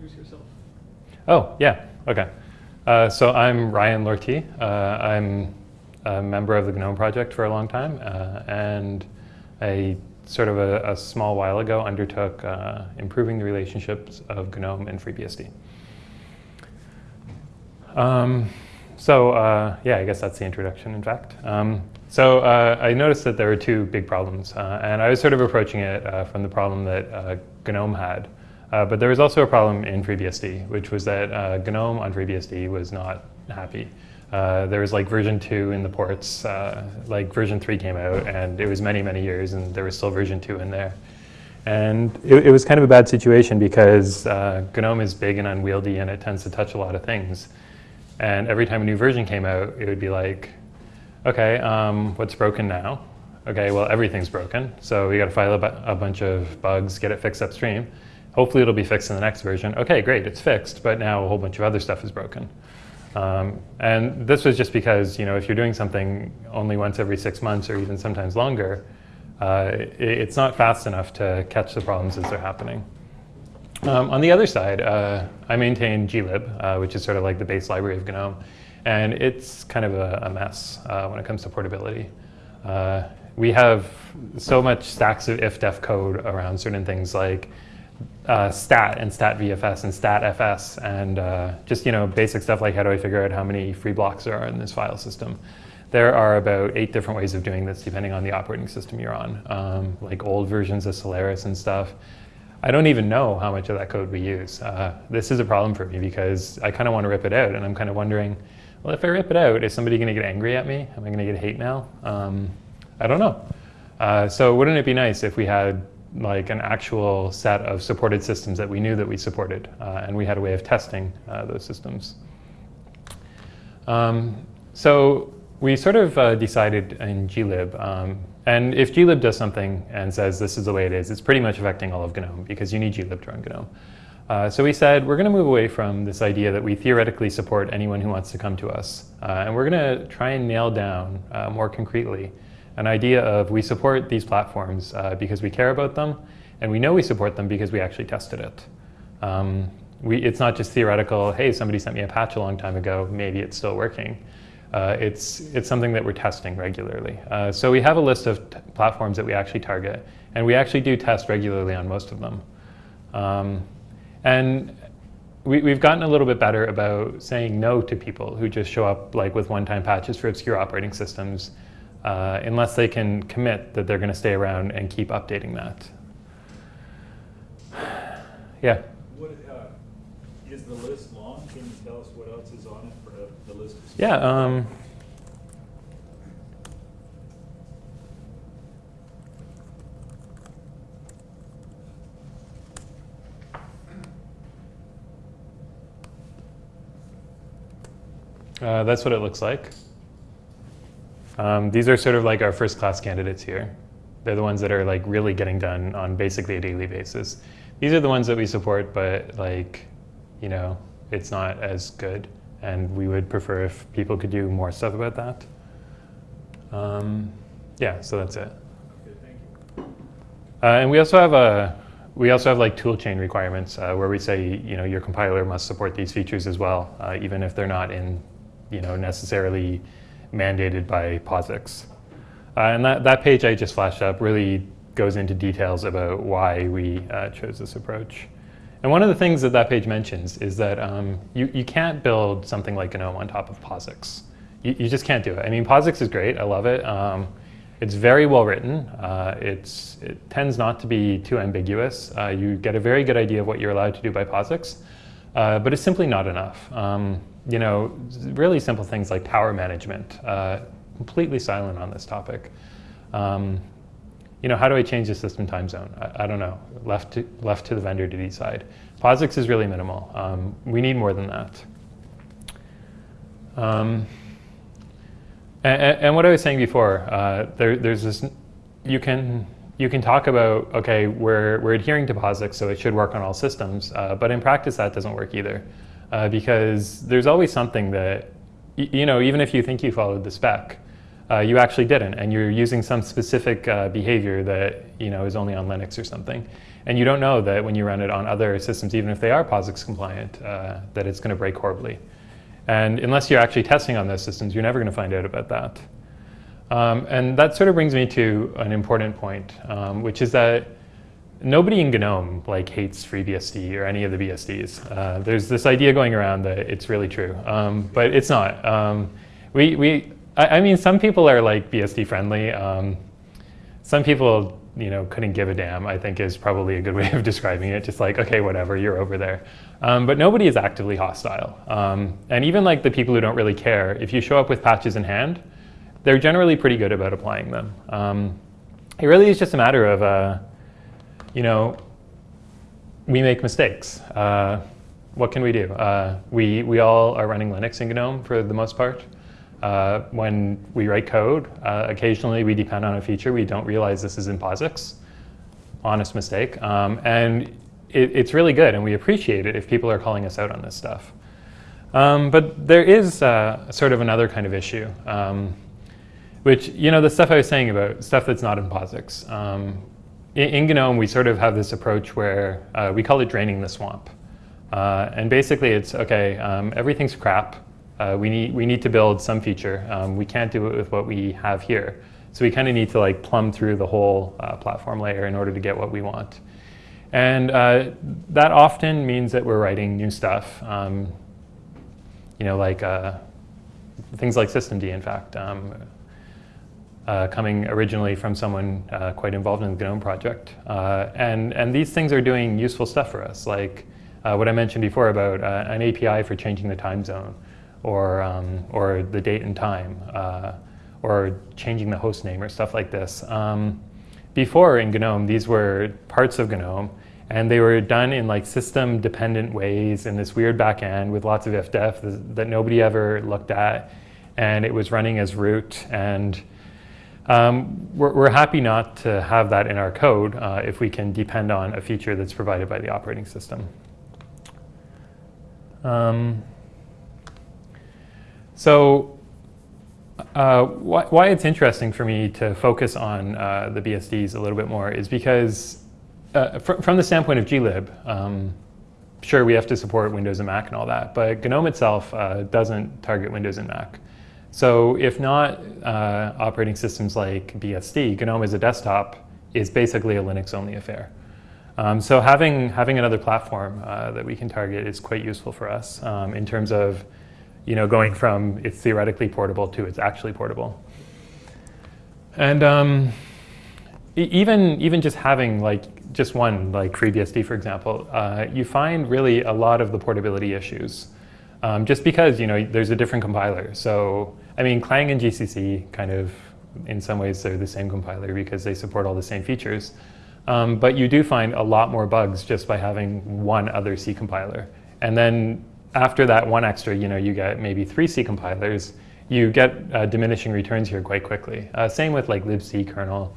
introduce yourself? Oh, yeah, okay. Uh, so I'm Ryan Lortie. Uh, I'm a member of the GNOME project for a long time, uh, and I sort of a, a, small while ago undertook uh, improving the relationships of GNOME and FreeBSD. Um, so uh, yeah, I guess that's the introduction, in fact. Um, so uh, I noticed that there were two big problems, and I was sort of approaching it from the problem that GNOME had. Uh, but there was also a problem in FreeBSD, which was that GNOME on FreeBSD was not happy. there was like version 2 in the ports, like version 3 came out, and it was many, many years, and there was still version 2 in there. And it, it was kind of a bad situation because GNOME is big and unwieldy, and it tends to touch a lot of things. And every time a new version came out, it would be like, okay, um, what's broken now? Okay, well, everything's broken. So we got to file a, a, bunch of bugs, get it fixed upstream. Hopefully it'll be fixed in the next version. Okay, great, it's fixed, but now a whole bunch of other stuff is broken. Um, and this was just because, you know, if you're doing something only once every six months or even sometimes longer, uh, it, it's not fast enough to catch the problems as they're happening. Um, on the other side, uh, I maintain glib, uh, which is sort of like the base library of GNOME, and it's kind of a, a mess uh, when it comes to portability. Uh, we have so much stacks of if-def code around certain things like uh, stat and stat VFS and stat FS and uh, just you know basic stuff like how do I figure out how many free blocks there are in this file system. There are about eight different ways of doing this depending on the operating system you're on, um, like old versions of Solaris and stuff. I don't even know how much of that code we use. Uh, this is a problem for me because I kind of want to rip it out and I'm kind of wondering, well, if I rip it out, is somebody going to get angry at me? Am I going to get hate mail? Um, I don't know. Uh, so wouldn't it be nice if we had like an actual set of supported systems that we knew that we supported uh, and we had a way of testing uh, those systems. Um, so we sort of uh, decided in glib um, and if glib does something and says this is the way it is, it's pretty much affecting all of GNOME because you need glib to run GNOME. Uh, so we said we're going to move away from this idea that we theoretically support anyone who wants to come to us. Uh, and we're going to try and nail down uh, more concretely an idea of we support these platforms uh, because we care about them and we know we support them because we actually tested it. Um, we, it's not just theoretical, hey, somebody sent me a patch a long time ago, maybe it's still working. Uh, it's, it's something that we're testing regularly. Uh, so we have a list of platforms that we actually target, and we actually do test regularly on most of them. Um, and we, have gotten a little bit better about saying no to people who just show up like with one-time patches for obscure operating systems, uh, unless they can commit that they're going to stay around and keep updating that. yeah? What, uh, is the list long? Can you tell us what else is on it for the list? Yeah. Um, uh, that's what it looks like. Um, these are sort of like our first class candidates here. They're the ones that are like really getting done on basically a daily basis. These are the ones that we support, but like, you know, it's not as good. And we would prefer if people could do more stuff about that. Um, yeah, so that's it. Uh, and we also have a, we also have like toolchain requirements uh, where we say, you know, your compiler must support these features as well, uh, even if they're not in, you know, necessarily mandated by POSIX. Uh, and that, that page I just flashed up really goes into details about why we uh, chose this approach. And one of the things that that page mentions is that um, you, you can't build something like GNOME on top of POSIX. You, you just can't do it. I mean, POSIX is great. I love it. Um, it's very well written. Uh, it's, it tends not to be too ambiguous. Uh, you get a very good idea of what you're allowed to do by POSIX, uh, but it's simply not enough. Um, you know, really simple things like power management, uh, completely silent on this topic. Um, you know, how do I change the system time zone? I, I, don't know, left to, left to the vendor to decide. POSIX is really minimal. Um, we need more than that. Um, and, and, what I was saying before, uh, there, there's this, you can, you can talk about, okay, we're, we're adhering to POSIX, so it should work on all systems, uh, but in practice that doesn't work either. Uh, because there's always something that, you know, even if you think you followed the spec, uh, you actually didn't, and you're using some specific uh, behavior that you know is only on Linux or something. And you don't know that when you run it on other systems, even if they are POSIX compliant, uh, that it's going to break horribly. And unless you're actually testing on those systems, you're never going to find out about that. Um, and that sort of brings me to an important point, um, which is that nobody in GNOME like hates FreeBSD or any of the BSDs. Uh, there's this idea going around that it's really true, um, but it's not. Um, we, we, I, I, mean, some people are like BSD friendly. Um, some people, you know, couldn't give a damn. I think is probably a good way of describing it. Just like, okay, whatever, you're over there. Um, but nobody is actively hostile. Um, and even like the people who don't really care, if you show up with patches in hand, they're generally pretty good about applying them. Um, it really is just a matter of, uh, you know, we make mistakes. Uh, what can we do? Uh, we, we all are running Linux in GNOME for the most part. Uh, when we write code, uh, occasionally we depend on a feature. We don't realize this is in POSIX. Honest mistake. Um, and it, it's really good, and we appreciate it if people are calling us out on this stuff. Um, but there is uh, sort of another kind of issue. Um, which, you know, the stuff I was saying about stuff that's not in POSIX. Um, in, GNOME, we sort of have this approach where uh, we call it draining the swamp. Uh, and basically it's, okay, um, everything's crap. Uh, we, need, we need to build some feature. Um, we can't do it with what we have here. So we kind of need to like plumb through the whole uh, platform layer in order to get what we want. And uh, that often means that we're writing new stuff. Um, you know, like uh, things like systemd, in fact. Uh, coming originally from someone uh, quite involved in the GNOME project. Uh, and, and these things are doing useful stuff for us, like uh, what I mentioned before about uh, an API for changing the time zone, or, um, or the date and time, uh, or changing the host name, or stuff like this. Um, before in GNOME, these were parts of GNOME, and they were done in like system-dependent ways in this weird backend with lots of if-def that nobody ever looked at, and it was running as root, and um, we're, we're, happy not to have that in our code uh, if we can depend on a feature that's provided by the operating system. Um, so uh, why, why, it's interesting for me to focus on uh, the BSDs a little bit more is because uh, fr from the standpoint of glib, um, sure we have to support Windows and Mac and all that, but GNOME itself uh, doesn't target Windows and Mac. So if not uh, operating systems like BSD, GNOME as a desktop is basically a Linux-only affair. Um, so having, having another platform uh, that we can target is quite useful for us um, in terms of you know, going from it's theoretically portable to it's actually portable. And um, even, even just having like just one, like FreeBSD for example, uh, you find really a lot of the portability issues. Um, just because you know there's a different compiler. So I mean, Clang and GCC kind of, in some ways, they're the same compiler because they support all the same features. Um, but you do find a lot more bugs just by having one other C compiler. And then after that one extra, you know, you get maybe three C compilers, you get uh, diminishing returns here quite quickly. Uh, same with like libc kernel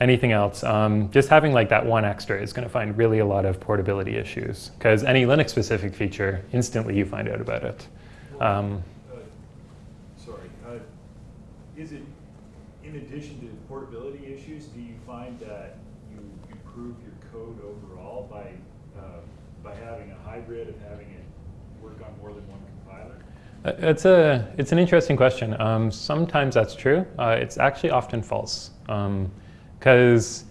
anything else, um, just having like that one extra is going to find really a lot of portability issues because any Linux specific feature, instantly you find out about it. Um, uh, sorry, uh, is it in addition to portability issues, do you find that you improve your code overall by, uh, by having a hybrid of having it work on more than one compiler? Uh, it's, a, it's an interesting question. Um, sometimes that's true. Uh, it's actually often false. Um, because,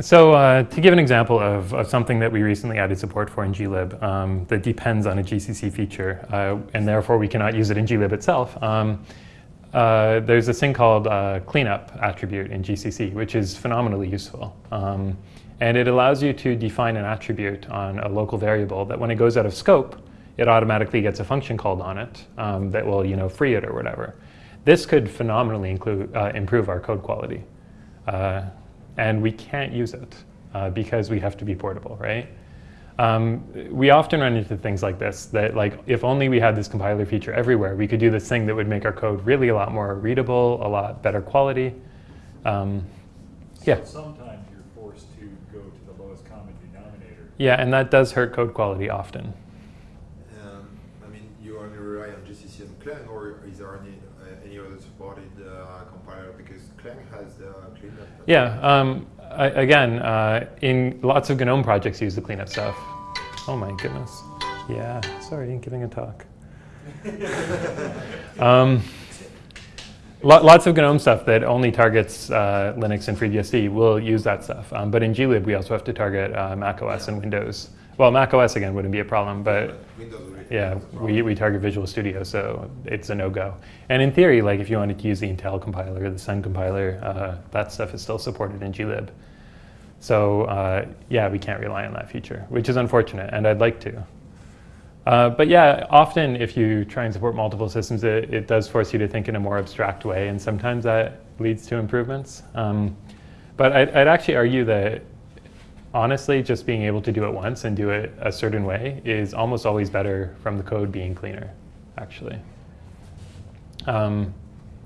so uh, to give an example of, of, something that we recently added support for in glib um, that depends on a GCC feature, uh, and therefore we cannot use it in glib itself, um, uh, there's this thing called uh, cleanup attribute in GCC, which is phenomenally useful. Um, and it allows you to define an attribute on a local variable that when it goes out of scope, it automatically gets a function called on it um, that will you know, free it or whatever. This could phenomenally include, uh, improve our code quality. Uh, and we can't use it uh, because we have to be portable, right? Um, we often run into things like this, that like if only we had this compiler feature everywhere, we could do this thing that would make our code really a lot more readable, a lot better quality. Um, yeah. So sometimes you're forced to go to the lowest common denominator. Yeah, and that does hurt code quality often. Um, I mean, you only rely on GCC and Clang, or is there any any other supported uh, compiler because Clang has the cleanup. Yeah, um, I, again, uh, in lots of GNOME projects use the cleanup stuff. Oh my goodness. Yeah, sorry, giving a talk. um, lo- lots of GNOME stuff that only targets uh, Linux and FreeBSD will use that stuff. Um, but in glib, we also have to target uh, Mac OS and Windows. Well, Mac OS again wouldn't be a problem, but yeah, has a problem. we, we target Visual Studio, so it's a no-go. And in theory, like if you wanted to use the Intel compiler, the Sun compiler, uh, that stuff is still supported in glib. So uh, yeah, we can't rely on that feature, which is unfortunate, and I'd like to. Uh, but yeah, often if you try and support multiple systems, it, it does force you to think in a more abstract way, and sometimes that leads to improvements. Um, but I'd, I'd actually argue that honestly, just being able to do it once and do it a certain way is almost always better from the code being cleaner, actually. Um,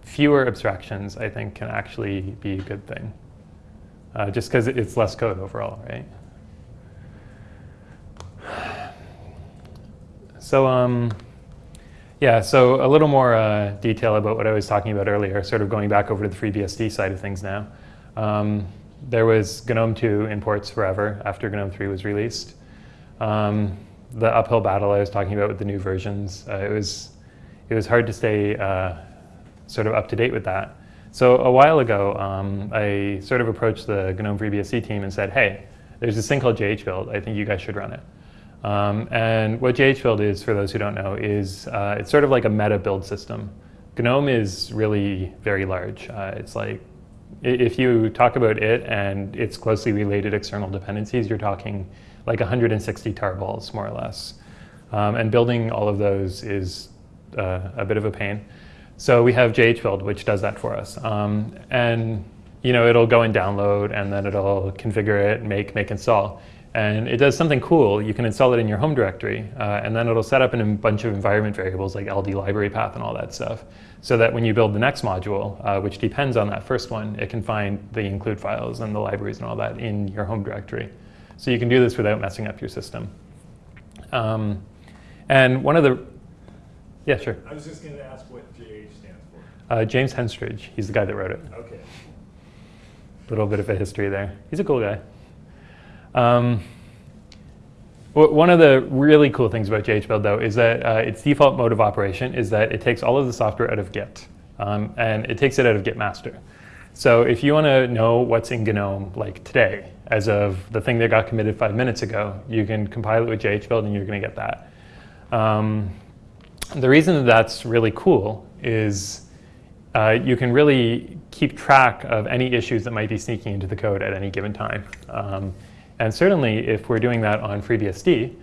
fewer abstractions, I think, can actually be a good thing, uh, just because it's less code overall, right? So, um, yeah, so a little more uh, detail about what I was talking about earlier, sort of going back over to the FreeBSD side of things now. Um, there was GNOME 2 imports forever after GNOME 3 was released. Um, the uphill battle I was talking about with the new versions, uh, it, was, it was hard to stay uh, sort of up to date with that. So a while ago, um, I sort of approached the GNOME FreeBSD team and said, hey, there's this thing called JHBuild. I think you guys should run it. Um, and what JHBuild is, for those who don't know, is uh, it's sort of like a meta build system. GNOME is really very large. Uh, it's like, if you talk about it and its closely related external dependencies, you're talking like 160 tarballs, more or less. Um, and building all of those is uh, a bit of a pain. So we have JHBuild, which does that for us. Um, and you know, it'll go and download, and then it'll configure it, make, make, install. And it does something cool. You can install it in your home directory, uh, and then it'll set up in a bunch of environment variables like LD library path and all that stuff, so that when you build the next module, uh, which depends on that first one, it can find the include files and the libraries and all that in your home directory. So you can do this without messing up your system. Um, and one of the, yeah, sure. I was just gonna ask what JH stands for. Uh, James Henstridge, he's the guy that wrote it. Okay. little bit of a history there. He's a cool guy. Um, one of the really cool things about JHBuild though is that uh, its default mode of operation is that it takes all of the software out of Git um, and it takes it out of Git master. So if you want to know what's in GNOME like today, as of the thing that got committed five minutes ago, you can compile it with JHBuild and you're going to get that. Um, the reason that that's really cool is uh, you can really keep track of any issues that might be sneaking into the code at any given time. Um, and certainly, if we're doing that on FreeBSD,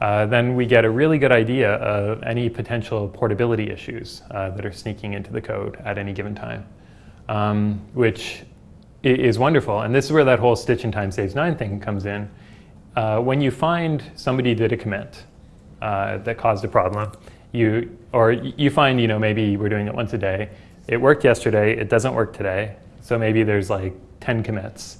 uh, then we get a really good idea of any potential portability issues uh, that are sneaking into the code at any given time, um, which is wonderful. And this is where that whole stitch in time saves nine thing comes in. Uh, when you find somebody did a commit uh, that caused a problem, you or you find you know maybe we're doing it once a day. It worked yesterday. It doesn't work today. So maybe there's like 10 commits.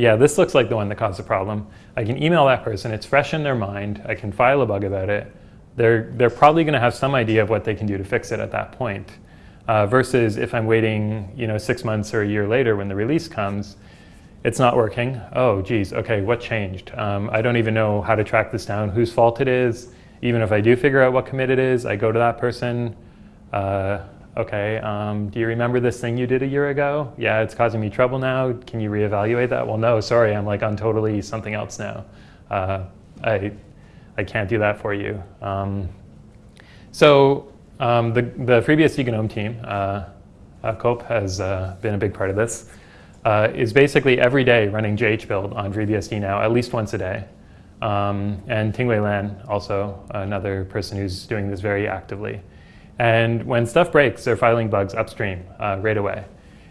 Yeah, this looks like the one that caused the problem. I can email that person. It's fresh in their mind. I can file a bug about it. They're they're probably going to have some idea of what they can do to fix it at that point. Uh, versus if I'm waiting, you know, six months or a year later when the release comes, it's not working. Oh, geez, okay, what changed? Um, I don't even know how to track this down, whose fault it is. Even if I do figure out what commit it is, I go to that person. Uh, okay, um, do you remember this thing you did a year ago? Yeah, it's causing me trouble now. Can you reevaluate that? Well, no, sorry, I'm like on totally something else now. Uh, I, I can't do that for you. Um, so um, the, the FreeBSD GNOME team, uh, Koop has uh, been a big part of this, uh, is basically every day running JHBuild on FreeBSD now, at least once a day. Um, and Tingwei Lan, also another person who's doing this very actively. And when stuff breaks, they're filing bugs upstream uh, right away.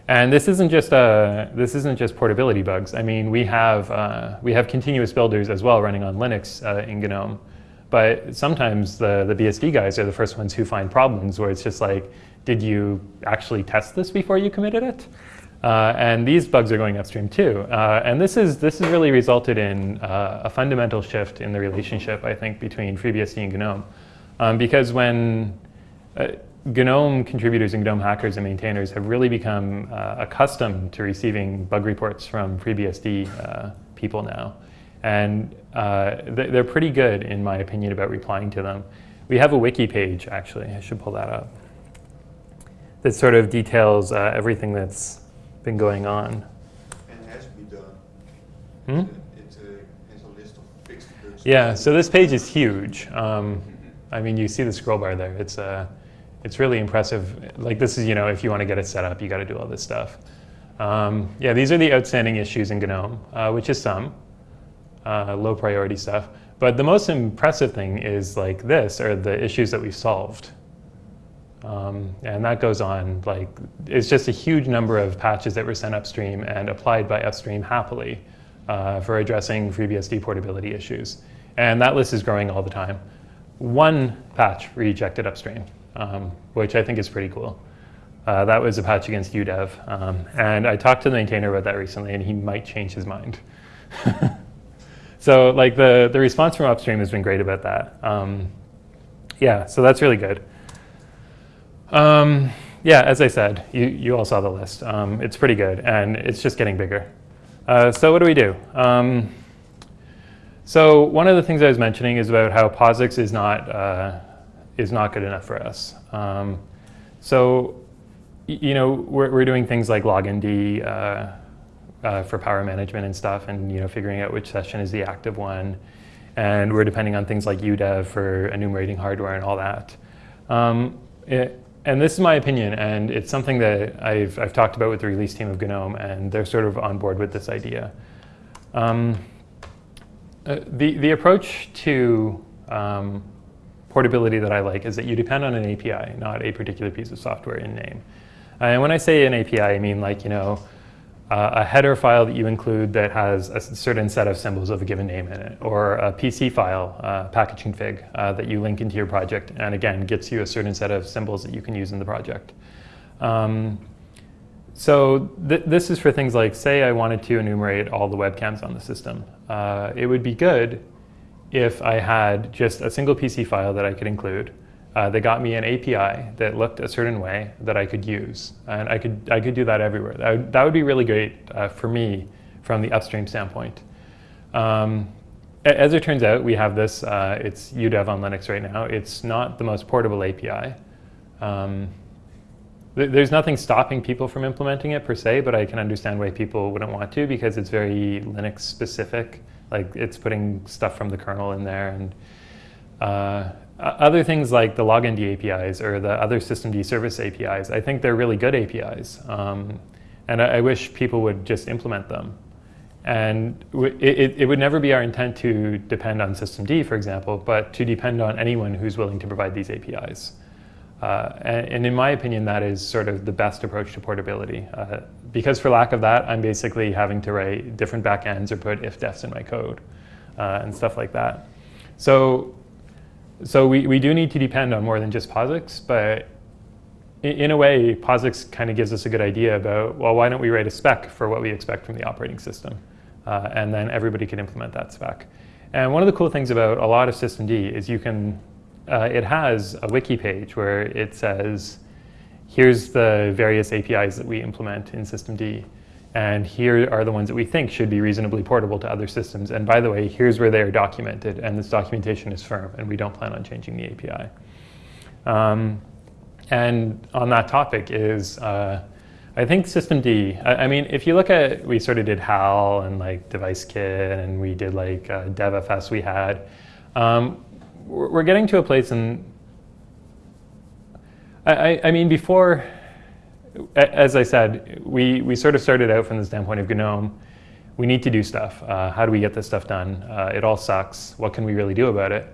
And this isn't just uh, this isn't just portability bugs. I mean, we have uh, we have continuous builders as well running on Linux uh, in GNOME. But sometimes the, the BSD guys are the first ones who find problems where it's just like, did you actually test this before you committed it? Uh, and these bugs are going upstream too. And this is this has really resulted in a fundamental shift in the relationship, I think, between FreeBSD and GNOME. Um, because when GNOME contributors and GNOME hackers and maintainers have really become uh, accustomed to receiving bug reports from FreeBSD uh, people now. And uh, they're pretty good, in my opinion, about replying to them. We have a wiki page, actually. I should pull that up. That sort of details uh, everything that's been going on. And has been done. Hmm? It uh, has a list of fixed. Yeah, so this page is huge. Um, I mean, you see the scroll bar there. It's, uh, it's really impressive. Like this is, you know, if you want to get it set up, you got to do all this stuff. Um, yeah, these are the outstanding issues in GNOME, uh, which is some uh, low priority stuff. But the most impressive thing is like this, are the issues that we've solved. Um, and that goes on, like, it's just a huge number of patches that were sent upstream and applied by upstream happily uh, for addressing FreeBSD portability issues. And that list is growing all the time. One patch rejected upstream, um, which I think is pretty cool. Uh, that was a patch against UDEV. Um, and I talked to the maintainer about that recently, and he might change his mind. so like the, the response from upstream has been great about that. Um, yeah, so that's really good. Um, yeah, as I said, you, you all saw the list. Um, it's pretty good, and it's just getting bigger. Uh, so what do we do? Um, so one of the things I was mentioning is about how POSIX is not, uh, is not good enough for us. Um, so, you know, we're, we're doing things like logind uh, uh, for power management and stuff, and you know, figuring out which session is the active one. And we're depending on things like UDEV for enumerating hardware and all that. Um, it, and this is my opinion, and it's something that I've, I've talked about with the release team of GNOME, and they're sort of on board with this idea. Um, uh, the, the approach to um, portability that I like is that you depend on an API, not a particular piece of software in name. And when I say an API, I mean like, you know, uh, a header file that you include that has a certain set of symbols of a given name in it, or a PC file, uh, package config, uh, that you link into your project, and again, gets you a certain set of symbols that you can use in the project. Um, so th this is for things like, say I wanted to enumerate all the webcams on the system. Uh, it would be good if I had just a single PC file that I could include, uh, they got me an API that looked a certain way that I could use. And I could, I could do that everywhere. That would, that would be really great uh, for me from the upstream standpoint. Um, as it turns out, we have this, uh, it's UDEV on Linux right now. It's not the most portable API. Um, th there's nothing stopping people from implementing it per se, but I can understand why people wouldn't want to because it's very Linux specific. Like it's putting stuff from the kernel in there and uh, other things like the logind APIs or the other systemd service APIs, I think they're really good APIs. Um, and I, I, wish people would just implement them. And it, it, would never be our intent to depend on systemd, for example, but to depend on anyone who's willing to provide these APIs. Uh, and, in my opinion, that is sort of the best approach to portability. Uh, because for lack of that, I'm basically having to write different backends or put if-defs in my code uh, and stuff like that. So so we, we do need to depend on more than just POSIX, but in, in a way, POSIX kind of gives us a good idea about, well, why don't we write a spec for what we expect from the operating system? Uh, and then everybody can implement that spec. And one of the cool things about a lot of systemd is you can, uh, it has a wiki page where it says, here's the various APIs that we implement in systemd. And here are the ones that we think should be reasonably portable to other systems. And by the way, here's where they are documented. And this documentation is firm. And we don't plan on changing the API. Um, and on that topic is, uh, I think systemd, I, I, mean, if you look at, we sort of did HAL and like DeviceKit and we did like uh, DevFS we had. Um, we're getting to a place and I, I mean, before, as I said, we, we sort of started out from the standpoint of GNOME. We need to do stuff. Uh, how do we get this stuff done? Uh, it all sucks. What can we really do about it?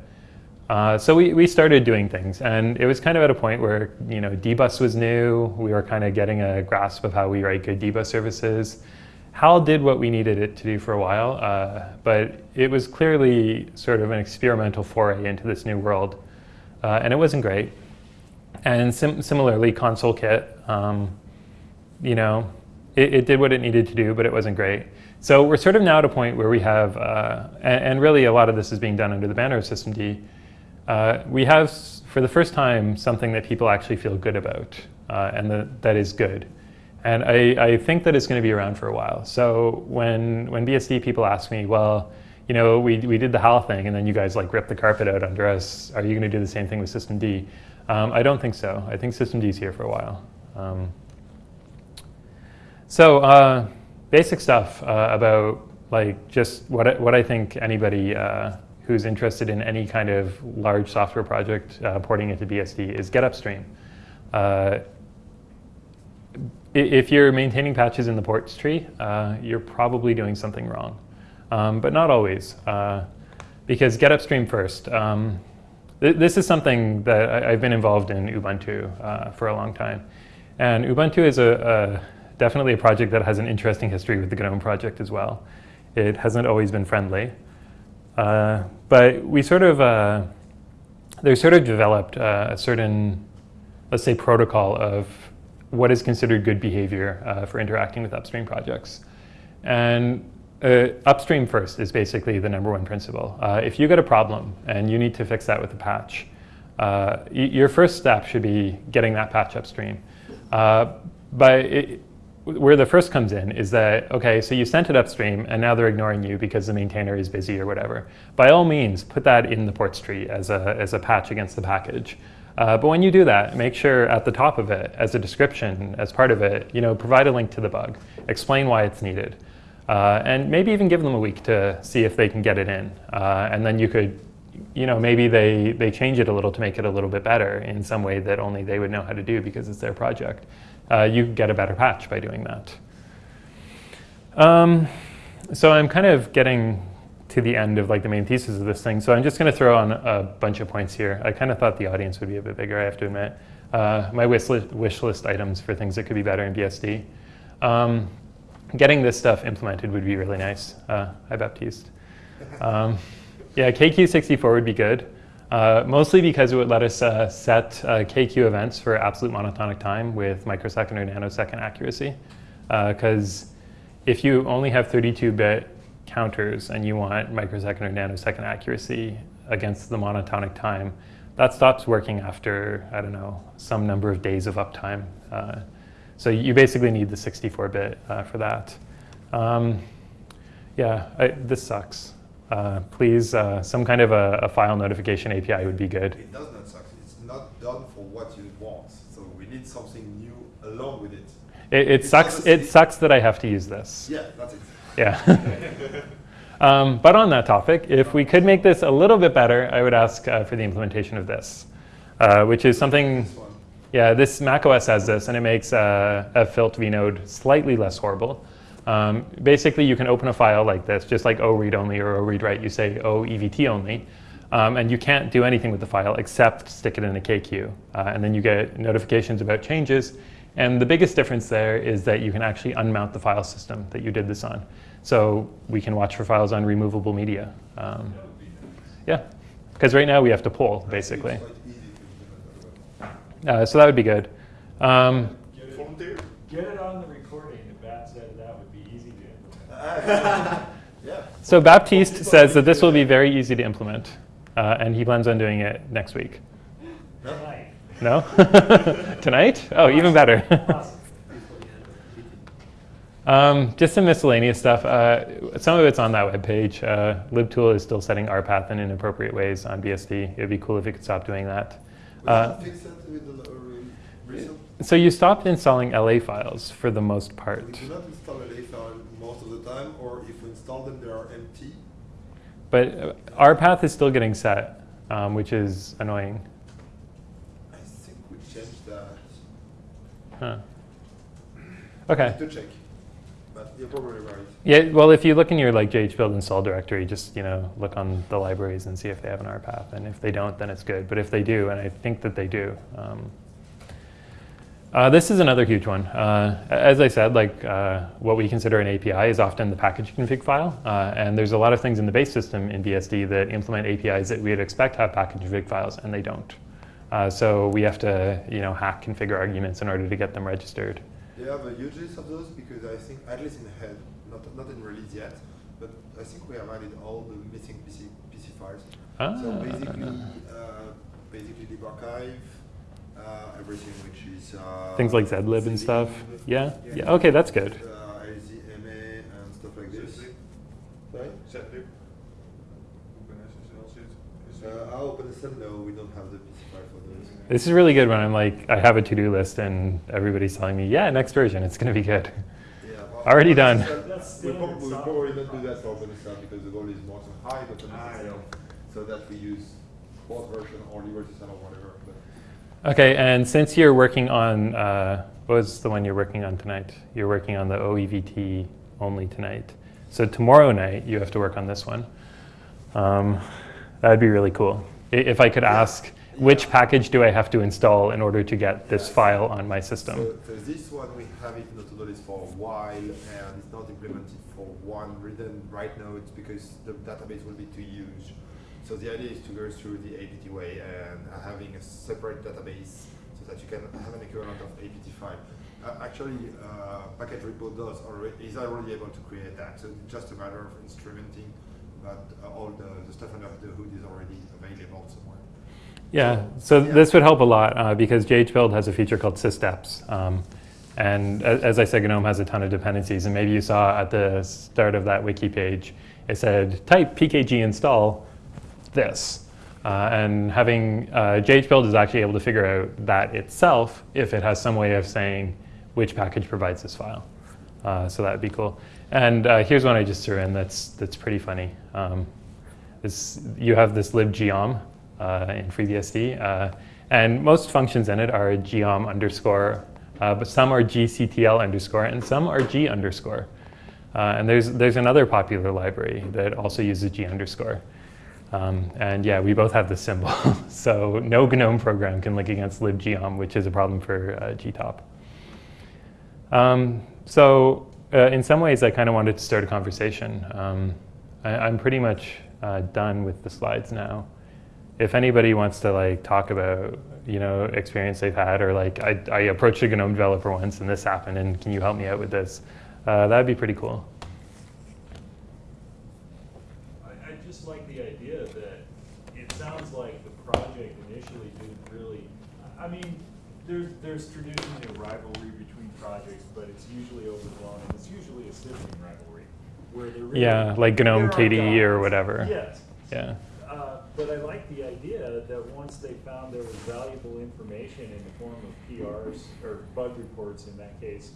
Uh, so we, we started doing things, and it was kind of at a point where you know dbus was new. We were kind of getting a grasp of how we write good dbus services. HAL did what we needed it to do for a while, uh, but it was clearly sort of an experimental foray into this new world, uh, and it wasn't great. And sim similarly, ConsoleKit, um, you know, it, it, did what it needed to do, but it wasn't great. So we're sort of now at a point where we have, uh, and, and, really a lot of this is being done under the banner of systemd, uh, we have, for the first time, something that people actually feel good about, uh, and that, that is good. And I, I think that it's going to be around for a while. So when, when BSD people ask me, well, you know, we, we did the HAL thing, and then you guys like ripped the carpet out under us. Are you going to do the same thing with systemd? Um, I don't think so. I think systemd is here for a while. Um, so uh, basic stuff uh, about like just what I, what I think anybody uh, who's interested in any kind of large software project uh, porting into BSD is get upstream. If you're maintaining patches in the ports tree, uh, you're probably doing something wrong, um, but not always. Uh, because get upstream first. Um, th- this is something that I, I've been involved in Ubuntu uh, for a long time, and Ubuntu is a, a definitely a project that has an interesting history with the GNOME project as well. It hasn't always been friendly, uh, but we sort of uh, there's sort of developed uh, a certain, let's say, protocol of what is considered good behavior uh, for interacting with upstream projects. And uh, upstream first is basically the number one principle. Uh, if you get a problem and you need to fix that with a patch, uh, your first step should be getting that patch upstream. Uh, but it, where the first comes in is that, okay, so you sent it upstream and now they're ignoring you because the maintainer is busy or whatever. By all means, put that in the ports tree as a, as a patch against the package. Uh, but when you do that, make sure at the top of it, as a description, as part of it, you know, provide a link to the bug, explain why it's needed, uh, and maybe even give them a week to see if they can get it in. Uh, and then you could, you know, maybe they, they change it a little to make it a little bit better in some way that only they would know how to do because it's their project. Uh, you get a better patch by doing that. Um, so I'm kind of getting to the end of like the main thesis of this thing. So I'm just going to throw on a bunch of points here. I kind of thought the audience would be a bit bigger, I have to admit. Uh, my wish list, wish list items for things that could be better in BSD. Um, getting this stuff implemented would be really nice. Uh, hi, Baptiste. Um, yeah, KQ64 would be good. Uh, mostly because it would let us uh, set uh, KQ events for absolute monotonic time with microsecond or nanosecond accuracy. Because if you only have 32-bit counters and you want microsecond or nanosecond accuracy against the monotonic time, that stops working after, I don't know, some number of days of uptime. Uh, so you basically need the 64-bit uh, for that. Um, yeah, I, this sucks. Uh, please, uh, some kind of a, a file notification API would be good. It does not suck. It's not done for what you want. So we need something new along with it. It, it sucks. It sucks that I have to use this. Yeah, that's it. Yeah. um, but on that topic, if we could make this a little bit better, I would ask uh, for the implementation of this, uh, which is something. Yeah, this macOS has this, and it makes uh, ffilt vnode slightly less horrible. Um, basically, you can open a file like this, just like O read only or O read write. You say O EVT only, um, and you can't do anything with the file except stick it in a KQ, uh, and then you get notifications about changes. And the biggest difference there is that you can actually unmount the file system that you did this on. So we can watch for files on removable media. Um, That would be nice. yeah, because right now we have to pull, basically. It's quite easy to implement that Uh, so that would be good. Um, Get it, get it on the recording, if Bat said that would be easy to implement. So Baptiste says that this will be very easy to implement, uh, and he plans on doing it next week. Tonight. No? Tonight? Oh, even better. Um, just some miscellaneous stuff. Uh, some of it's on that webpage. Uh, libtool is still setting RPath in inappropriate ways on BSD. It would be cool if it could stop doing that. Uh, can fix that with the re- recent. So you stopped installing LA files for the most We part, do not install LA file most of the time, or if we install them, they are empty. but uh, RPath is still getting set, um, which is annoying. I think we changed that. Huh. Okay. To check. But you're. Yeah, well, if you look in your like JH build install directory, just you know look on the libraries and see if they have an RPath, and if they don't, then it's good. But if they do, and I think that they do, um, uh, this is another huge one. Uh, as I said, like uh, what we consider an API is often the package config file, uh, and there's a lot of things in the base system in BSD that implement APIs that we would expect have package config files, and they don't. Uh, so we have to you know hack configure arguments in order to get them registered. They have a huge list of those because I think, at least in head, not, not in release yet, but I think we have added all the missing PC, PC files. Ah. So basically, uh, basically the archive, uh, everything which is uh, Things like zlib and stuff. zlib, Yeah? Yeah, okay, that's good. Uh, LZMA and stuff like this. Zlib. Sorry? Zlib. OpenSSL zit. is Uh, it- OpenSSL, no, we don't have the PC file for those. This is really good when I'm like, I have a to-do list and everybody's telling me, yeah, next version, it's going to be good. Yeah, well, Already done. OpenSSL, That's We standard probably, we software. probably don't do that for OpenSSL because the goal is more to hide Ah, OpenSSL, yeah. so that we use both version or LibreSSL or whatever. But Okay, and since you're working on, uh, what was the one you're working on tonight? You're working on the OEVT only tonight. So tomorrow night, you have to work on this one. Um, that'd be really cool. I- If I could ask, which package do I have to install in order to get this file on my system? So, so this one we have it in list for a while and it's not implemented for one reason right now. It's because the database will be too huge. So the idea is to go through the APT way and having a separate database so that you can have an equivalent of APT file. Uh, actually, uh, Package Repo does already, is already able to create that. So it's just a matter of instrumenting, but uh, all the, the stuff under the hood is already available somewhere. Yeah, so Yeah. this would help a lot uh, because JHBuild has a feature called sysdeps. Um, and as I said, GNOME has a ton of dependencies. And maybe you saw at the start of that wiki page, it said type pkg install this. Uh, and having uh, JHBuild is actually able to figure out that itself if it has some way of saying which package provides this file. Uh, so that would be cool. And uh, here's one I just threw in that's, that's pretty funny. Um, this, you have this libgeom in FreeBSD, uh, and most functions in it are geom underscore, uh, but some are gctl underscore, and some are g underscore. Uh, and there's, there's another popular library that also uses g underscore. Um, and yeah, we both have the symbol. so no GNOME program can link against libgeom, which is a problem for uh, gtop. Um, so uh, in some ways, I kind of wanted to start a conversation. Um, I, I'm pretty much uh, done with the slides now. If anybody wants to like talk about you know experience they've had, or like I, I approached a GNOME developer once and this happened, and can you help me out with this? Uh, that'd be pretty cool. I, I just like the idea that it sounds like the project initially didn't really, I mean, there's, there's traditionally a rivalry between projects, but it's usually overblown, and it's usually a sibling rivalry, where they're really. Yeah, like GNOME KDE or whatever. Yes. Yeah. But I like the idea that once they found there was valuable information in the form of PRs, or bug reports in that case,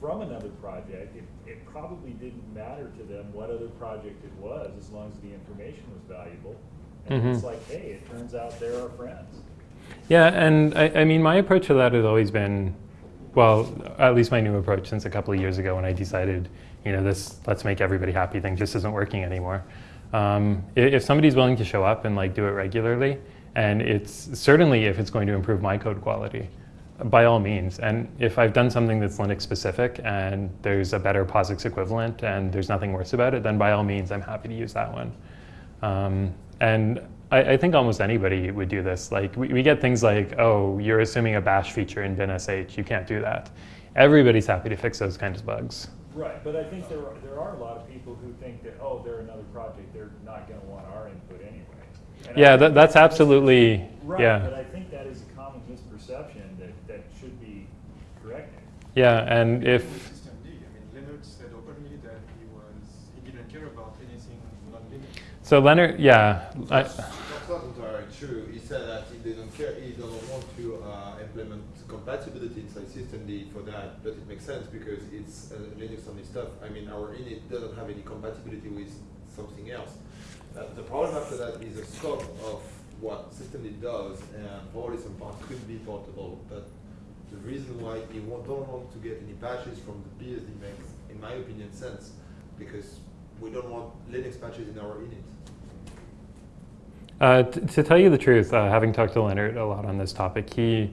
from another project, it, it probably didn't matter to them what other project it was, as long as the information was valuable. And it's Mhm. like, hey, it turns out they're our friends. Yeah, and I, I mean, my approach to that has always been, well, at least my new approach since a couple of years ago when I decided, you know, this let's make everybody happy thing just isn't working anymore. Um, if somebody's willing to show up and like do it regularly, and it's certainly if it's going to improve my code quality, by all means. And if I've done something that's Linux specific and there's a better POSIX equivalent and there's nothing worse about it, then by all means, I'm happy to use that one. Um, and I, I think almost anybody would do this. Like we, we get things like, oh, you're assuming a bash feature in binsh. You can't do that. Everybody's happy to fix those kinds of bugs. Right, but I think there are, there are a lot of people who think that, oh, they're another project, they're not gonna want our input anyway. And Yeah, that, that's a mis- absolutely, Right, but. I think that is a common misperception that, that should be corrected. Yeah, and if, with System D, I mean, Lennart said openly that he was, he didn't care about anything non-Linux. so Lennart, yeah, I, That's that's not entirely true. He said that he didn't care, he doesn't want to uh, implement compatibility inside systemd for that, but it makes sense because it's uh, Linux only stuff. I mean, our init doesn't have any compatibility with something else. Uh, the problem after that is the scope of what systemd does, and probably some part could be portable, but the reason why we wa- don't want to get any patches from the BSD makes, in my opinion, sense, because we don't want Linux patches in our init. Uh, to tell you the truth, uh, having talked to Lennart a lot on this topic, he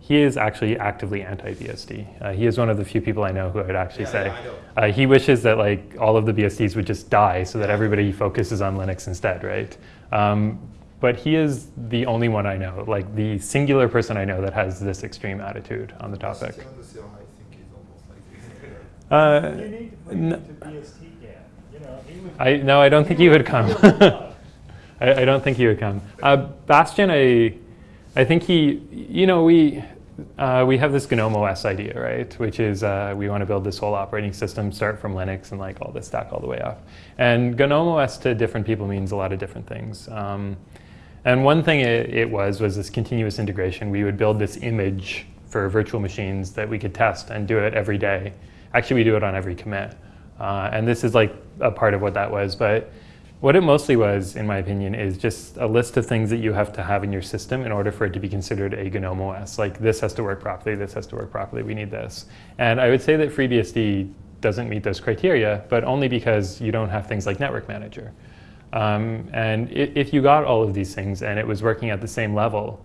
he is actually actively anti-BSD. Uh, he is one of the few people I know who would actually Yeah, say yeah, uh, he wishes that like all of the BSDs would just die so that everybody focuses on Linux instead, right? Um, but he is the only one I know, like the singular person I know that has this extreme attitude on the topic. Still on the CLI, I think is almost like this. Uh, You need to put n- it into BST can, you know, I no, I don't think you would come. I, I don't think he would come. Uh, Bastian, I, I think he, you know, we, uh, we have this GNOME OS idea, right? Which is uh, we want to build this whole operating system, start from Linux and like all this stack all the way up. And GNOME OS to different people means a lot of different things. Um, and one thing it, it was was this continuous integration. We would build this image for virtual machines that we could test and do it every day. Actually, we do it on every commit. Uh, and this is like a part of what that was. But what it mostly was, in my opinion, is just a list of things that you have to have in your system in order for it to be considered a GNOME OS. Like this has to work properly, this has to work properly, we need this. And I would say that FreeBSD doesn't meet those criteria, but only because you don't have things like Network Manager. Um, and if you got all of these things and it was working at the same level,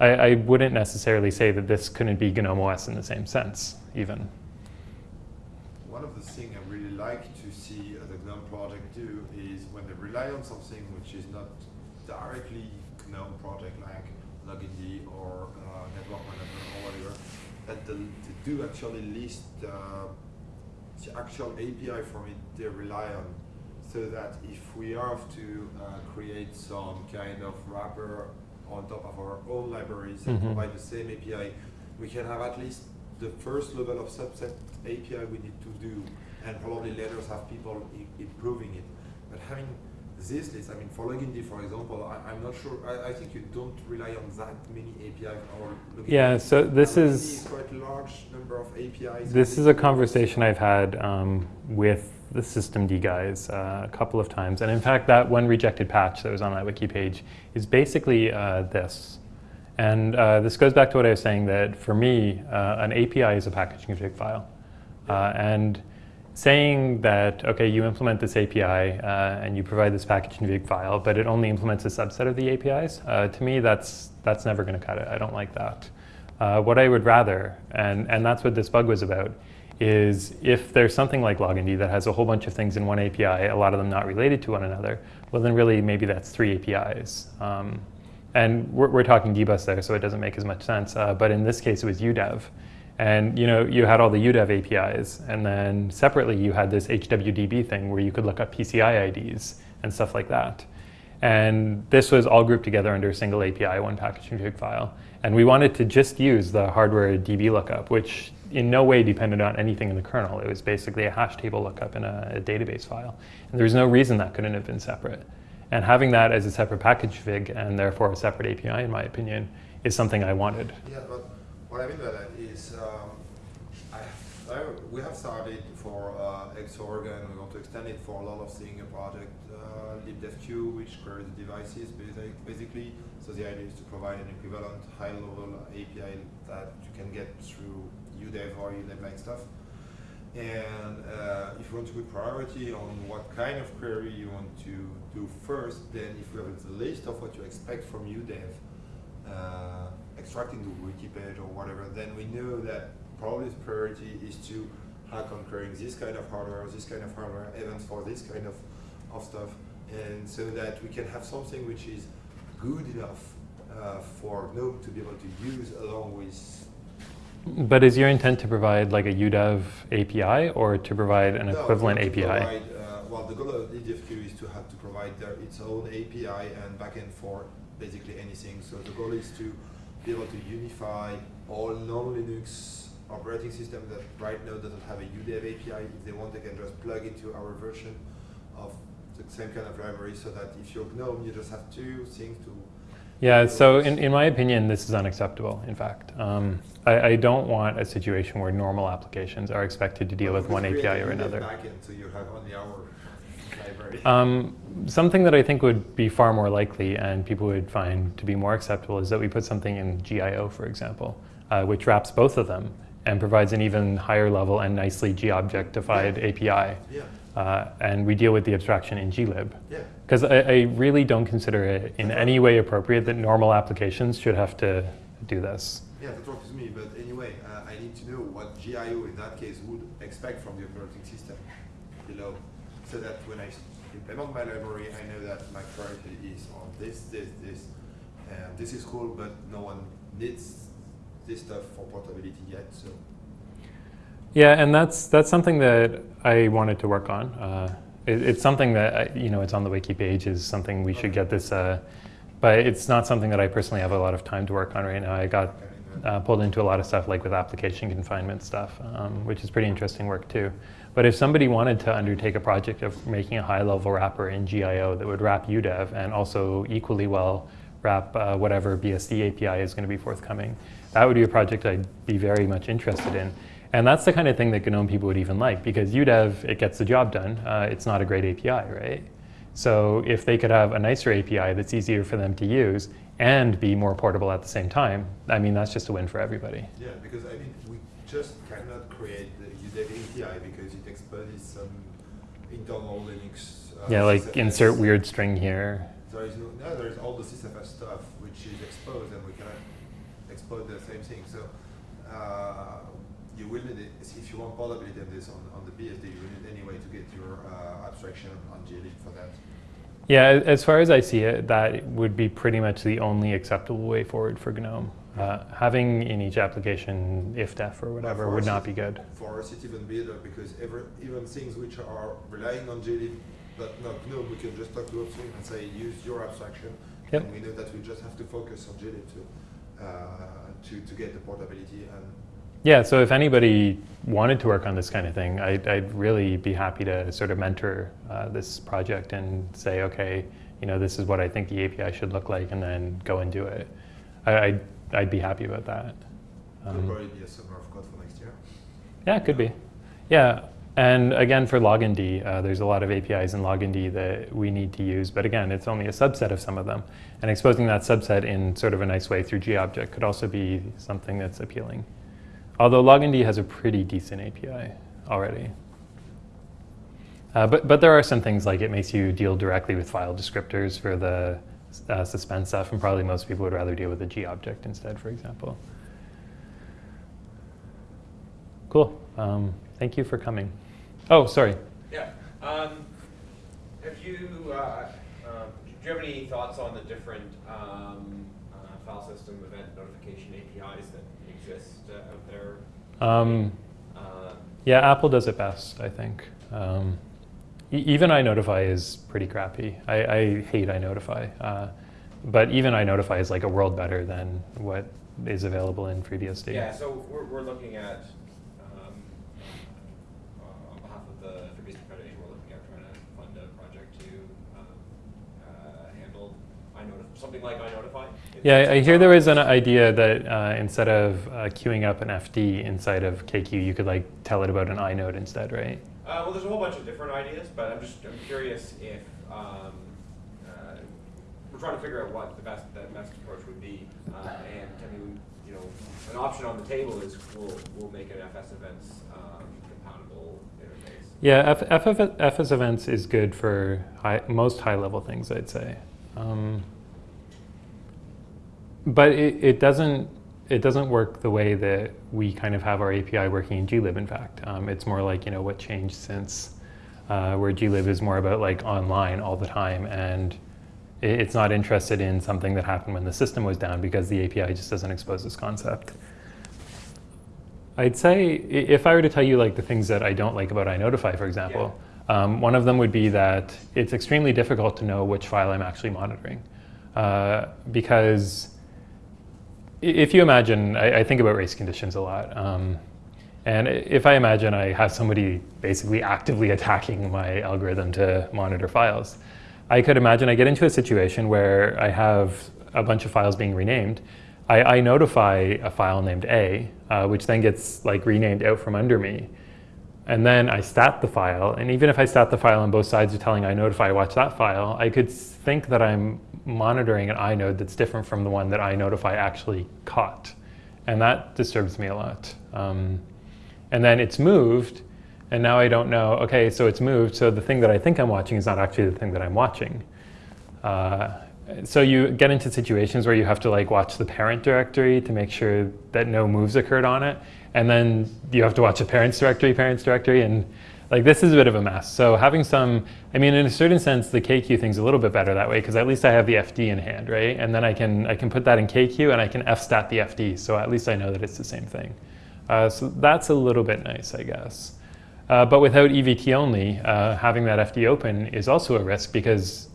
I, I wouldn't necessarily say that this couldn't be GNOME OS in the same sense, even. One of the things I really like to see the GNOME project do is when they rely on something which is not directly GNOME project like logind or uh, Network Manager or whatever, that they, they do actually list uh, the actual API from it they rely on so that if we have to uh, create some kind of wrapper on top of our own libraries and Mhm. provide the same API, we can have at least the first level of subset API we need to do, and probably later have people improving it. But having this list, I mean, for logind, for example, I, I'm not sure. I, I think you don't rely on that many API or logind. Yeah, so this logind is- quite large number of APIs. This is a conversation I've had um, with the systemd guys uh, a couple of times. And in fact, that one rejected patch that was on that wiki page is basically uh, this. And uh, this goes back to what I was saying that for me, uh, an API is a package config file. Uh, and saying that, okay, you implement this API uh, and you provide this package config file, but it only implements a subset of the APIs, uh, to me, that's, that's never going to cut it. I don't like that. Uh, what I would rather, and, and that's what this bug was about, is if there's something like logind that has a whole bunch of things in one API, a lot of them not related to one another, well then really maybe that's three APIs. Um, and we're, we're talking dbus there, so it doesn't make as much sense. Uh, but in this case, it was UDEV. And you know, you had all the UDEV APIs, and then separately you had this HWDB thing where you could look up PCI IDs and stuff like that. And this was all grouped together under a single API, one package config file. And we wanted to just use the hardware DB lookup, which in no way depended on anything in the kernel. It was basically a hash table lookup in a, a database file. And there was no reason that couldn't have been separate. And having that as a separate package config and therefore a separate API, in my opinion, is something I wanted. Yeah, but what I mean by that is, um, I, I, we have started for uh, Xorg and we want to extend it for a lot of things, a project uh, libdevq, which queries the devices basic, basically. So the idea is to provide an equivalent high-level API that you can get through UDEV or UDEV-like stuff. And uh, if you want to put priority on what kind of query you want to do first, then if you have a list of what you expect from UDEV, uh, extracting the wiki page or whatever, then we know that probably the priority is to hack on querying this kind of hardware, this kind of hardware, events for this kind of, of stuff, and so that we can have something which is good enough uh, for GNOME to be able to use along with But is your intent to provide like a UDEV API or to provide an No, equivalent API? Provide, uh, well, the goal of DDFQ is to have to provide their, its own API and backend for basically anything. So the goal is to be able to unify all non-Linux operating systems that right now doesn't have a UDEV API. If they want, they can just plug into our version of the same kind of library so that if you're GNOME, you just have two things to Yeah, so in, in my opinion, this is unacceptable, in fact. Um, I, I don't want a situation where normal applications are expected to deal Well, with one API or another. Backend, so you have only our library. Um, something that I think would be far more likely and people would find to be more acceptable is that we put something in GIO, for example, uh, which wraps both of them and provides an even higher level and nicely geobjectified API. yeah, Uh, and we deal with the abstraction in glib. yeah. Because I, I really don't consider it in any way appropriate that normal applications should have to do this. Yeah, that works with me, but anyway, uh, I need to know what GIO in that case would expect from the operating system below, so that when I implement my library, I know that my priority is on this, this, this, and this is cool, but no one needs this stuff for portability yet, so. Yeah, and that's that's something that I wanted to work on. Uh, It, it's something that I- you know it's on the wiki page is something we should get this, uh, but it's not something that I personally have a lot of time to work on right now. I got uh, pulled into a lot of stuff like with application confinement stuff, um, which is pretty interesting work too. But if somebody wanted to undertake a project of making a high-level wrapper in GIO that would wrap UDEV and also equally well wrap uh, whatever BSD API is going to be forthcoming, that would be a project I'd be very much interested in. And that's the kind of thing that GNOME people would even like because UDEV, it gets the job done. Uh, it's not a great API, right? So if they could have a nicer API that's easier for them to use and be more portable at the same time, I mean, that's just a win for everybody. Yeah, because I mean, we just cannot create the UDEV API because it exposes some internal Linux. Uh, Yeah, like insert weird string here. There is no, no, there is all the sysfs stuff which is exposed, and we cannot expose the same thing. So uh, you will need it if you want portability of this on, on the BSD. You will need anyway to get your uh, abstraction on glib for that. Yeah, as far as I see it, that would be pretty much the only acceptable way forward for GNOME. Uh, having in each application ifdef or whatever would us not be good. For us, it's even better because every, even things which are relying on glib but not GNOME, we can just talk to Upstream and say use your abstraction, Yep. and we know that we just have to focus on glib to, uh, to to get the portability and Yeah, so if anybody wanted to work on this kind of thing, I'd, I'd really be happy to sort of mentor uh, this project and say, okay, you know, this is what I think the API should look like, and then go and do it. I, I'd, I'd be happy about that. Um, probably be a summer of code for next year. Yeah, it could be. Yeah, and again for logind, uh, there's a lot of APIs in logind that we need to use, but again, it's only a subset of some of them. And exposing that subset in sort of a nice way through GObject could also be something that's appealing. Although logind has a pretty decent API already. Uh, but, but there are some things like it makes you deal directly with file descriptors for the uh, suspense stuff, and probably most people would rather deal with a G object instead, for example. Cool. Um, thank you for coming. Oh, sorry. Yeah. Um, have you, uh, um, do you have any thoughts on the different um, uh, file system event notification APIs that exist uh, out there? Um, Uh, yeah, Apple does it best, I think. Even iNotify is pretty crappy. I, I hate iNotify. Uh, but even iNotify is like a world better than what is available in FreeBSD. yeah, so we're, we're looking at, um, uh, on behalf of the FreeBSD Foundation, we're looking at trying to fund a project to um, uh, handle iNotify, something like iNotify. Yeah, I- hear there was an idea that uh, instead of uh, queuing up an FD inside of kqueue, you could like tell it about an inode instead, right? Uh, well, there's a whole bunch of different ideas, but I'm just I'm curious if um, uh, we're trying to figure out what the best the best approach would be. Uh, and I mean, you know, an option on the table is we'll we'll make an FS events um, compatible interface. Yeah, F- FF- FS events is good for high, most high level things, I'd say. Um, but it, it doesn't it doesn't work the way that we kind of have our API working in glib. In fact, um, it's more like you know what changed since uh, where glib is more about like online all the time, and it, it's not interested in something that happened when the system was down because the API just doesn't expose this concept. I'd say if I were to tell you like the things that I don't like about iNotify, for example, um, one of them would be that it's extremely difficult to know which file I'm actually monitoring, uh, because if you imagine, I, I think about race conditions a lot, um, and if I imagine I have somebody basically actively attacking my algorithm to monitor files, I could imagine I get into a situation where I have a bunch of files being renamed. I, I notify a file named A, uh, which then gets like renamed out from under me. And then I stat the file, and even if I stat the file on both sides are telling inotify watch that file, I could think that I'm monitoring an inode that's different from the one that inotify actually caught. And that disturbs me a lot. Um, and then it's moved, and now I don't know, okay, so it's moved, so the thing that I think I'm watching is not actually the thing that I'm watching. Uh, so you get into situations where you have to like watch the parent directory to make sure that no moves occurred on it, and then you have to watch the parents directory, parents directory, and like this is a bit of a mess. So having some, I mean, in a certain sense, the kqueue thing's a little bit better that way because at least I have the FD in hand, right? And then I can I can put that in kqueue and I can fstat the FD, so at least I know that it's the same thing. Uh, so that's a little bit nice, I guess. Uh, but without EVT only, uh, having that FD open is also a risk because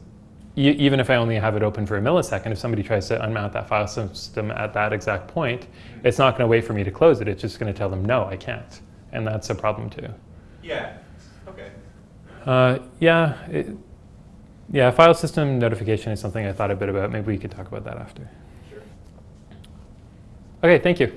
even if I only have it open for a millisecond, if somebody tries to unmount that file system at that exact point, it's not going to wait for me to close it. It's just going to tell them, no, I can't. And that's a problem too. Yeah. Uh, yeah, it, yeah, file system notification is something I thought a bit about. Maybe we could talk about that after. Sure. Okay, thank you.